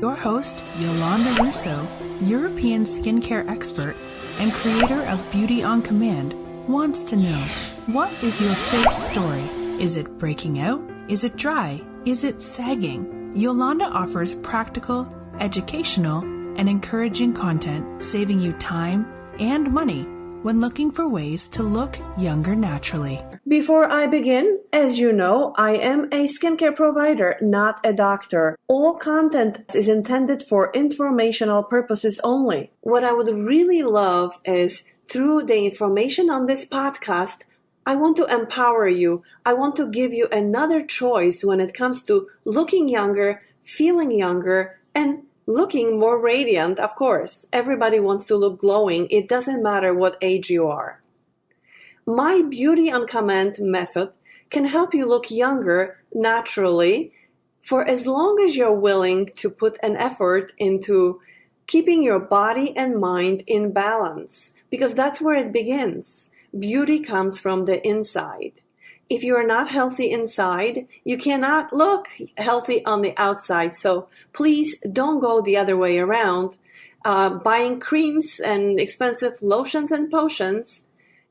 Your host, Yolanda Russo, European skincare expert and creator of Beauty on Command, wants to know what is your face story? Is it breaking out? Is it dry? Is it sagging? Yolanda offers practical, educational, and encouraging content, saving you time and money when looking for ways to look younger naturally. Before I begin, as you know, I am a skincare provider, not a doctor. All content is intended for informational purposes only. What I would really love is through the information on this podcast, I want to empower you. I want to give you another choice when it comes to looking younger, feeling younger, and looking more radiant, of course. Everybody wants to look glowing. It doesn't matter what age you are. My Beauty on Command method can help you look younger naturally for as long as you're willing to put an effort into keeping your body and mind in balance, because that's where it begins. Beauty comes from the inside if you are not healthy inside, you cannot look healthy on the outside. So please don't go the other way around, uh, buying creams and expensive lotions and potions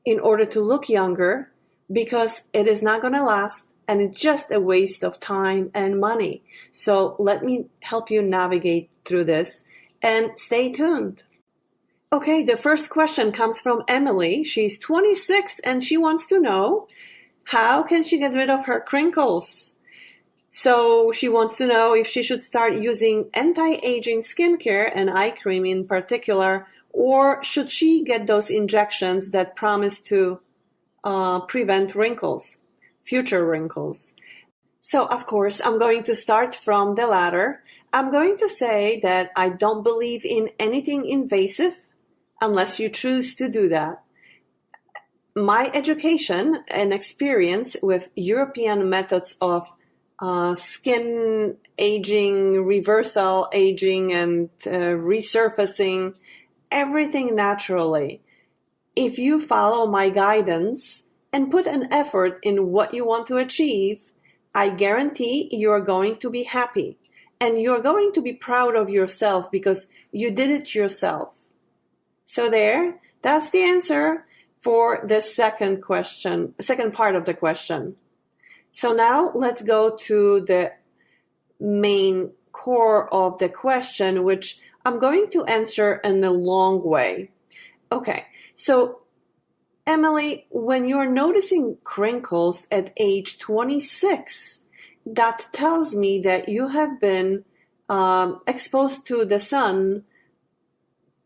in order to look younger because it is not going to last and it's just a waste of time and money. So let me help you navigate through this and stay tuned. Okay, the first question comes from Emily. She's 26 and she wants to know how can she get rid of her crinkles? So she wants to know if she should start using anti-aging skincare and eye cream in particular, or should she get those injections that promise to uh, prevent wrinkles, future wrinkles? So of course, I'm going to start from the latter. I'm going to say that I don't believe in anything invasive unless you choose to do that my education and experience with European methods of uh, skin aging, reversal aging, and uh, resurfacing, everything naturally. If you follow my guidance and put an effort in what you want to achieve, I guarantee you're going to be happy and you're going to be proud of yourself because you did it yourself. So there, that's the answer for the second question, second part of the question. So now let's go to the main core of the question, which I'm going to answer in a long way. Okay, so Emily, when you're noticing crinkles at age 26, that tells me that you have been um, exposed to the sun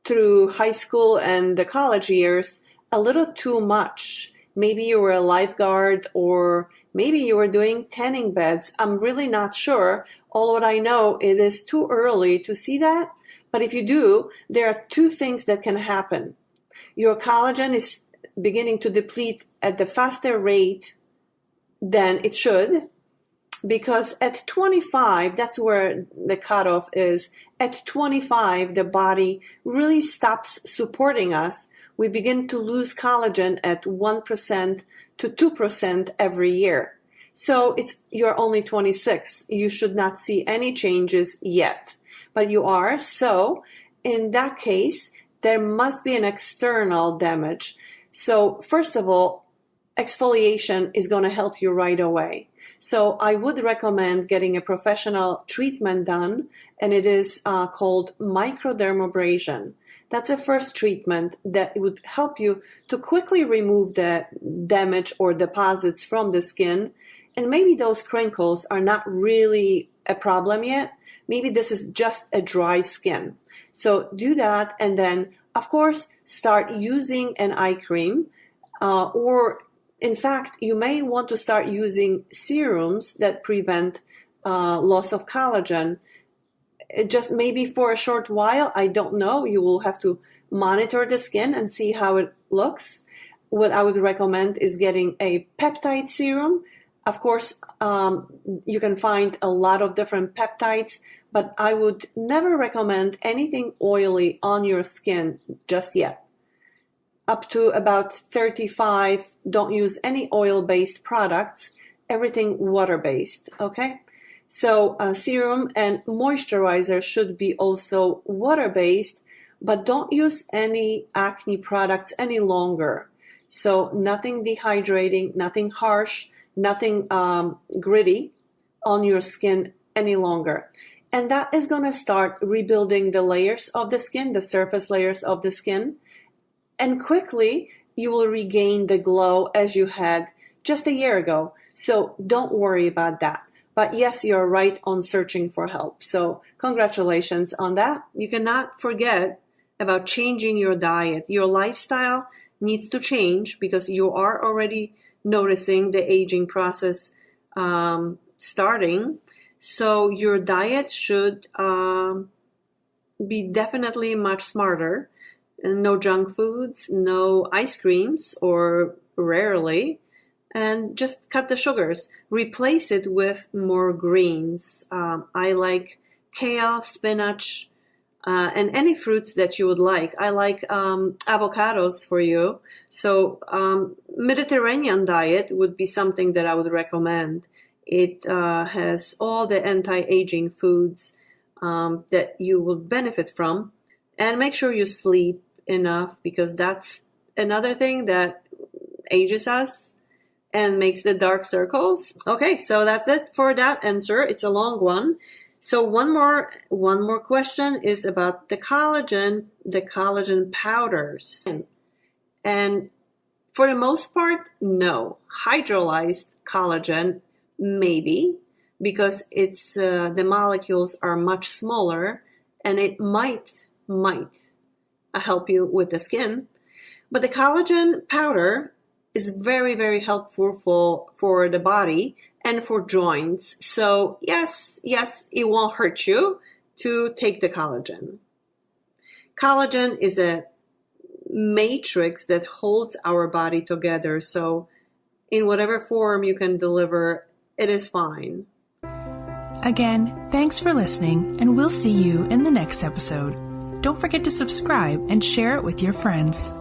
through high school and the college years a little too much. Maybe you were a lifeguard or maybe you were doing tanning beds. I'm really not sure. All what I know, it is too early to see that. But if you do, there are two things that can happen. Your collagen is beginning to deplete at the faster rate than it should because at 25 that's where the cutoff is at 25 the body really stops supporting us we begin to lose collagen at 1% to 2% every year. So it's you're only 26. You should not see any changes yet. But you are. So in that case, there must be an external damage. So first of all, exfoliation is going to help you right away. So I would recommend getting a professional treatment done, and it is uh, called microdermabrasion. That's a first treatment that would help you to quickly remove the damage or deposits from the skin. And maybe those crinkles are not really a problem yet. Maybe this is just a dry skin. So do that and then, of course, start using an eye cream uh, or in fact, you may want to start using serums that prevent uh, loss of collagen just maybe for a short while. I don't know. You will have to monitor the skin and see how it looks. What I would recommend is getting a peptide serum. Of course, um, you can find a lot of different peptides, but I would never recommend anything oily on your skin just yet. Up to about 35, don't use any oil based products, everything water based, okay? So, uh, serum and moisturizer should be also water based, but don't use any acne products any longer. So, nothing dehydrating, nothing harsh, nothing um, gritty on your skin any longer. And that is going to start rebuilding the layers of the skin, the surface layers of the skin. And quickly, you will regain the glow as you had just a year ago. So, don't worry about that. But yes, you're right on searching for help. So congratulations on that. You cannot forget about changing your diet. Your lifestyle needs to change because you are already noticing the aging process um, starting. So your diet should um, be definitely much smarter. No junk foods, no ice creams, or rarely and just cut the sugars. Replace it with more greens. Um, I like kale, spinach, uh, and any fruits that you would like. I like um, avocados for you. So um, Mediterranean diet would be something that I would recommend. It uh, has all the anti-aging foods um, that you will benefit from, and make sure you sleep enough because that's another thing that ages us and makes the dark circles. Okay, so that's it for that answer. It's a long one. So one more one more question is about the collagen, the collagen powders. And for the most part, no. Hydrolyzed collagen maybe because it's uh, the molecules are much smaller and it might might help you with the skin. But the collagen powder is very, very helpful for, for the body and for joints. So yes, yes, it won't hurt you to take the collagen. Collagen is a matrix that holds our body together. So in whatever form you can deliver, it is fine. Again, thanks for listening, and we'll see you in the next episode. Don't forget to subscribe and share it with your friends.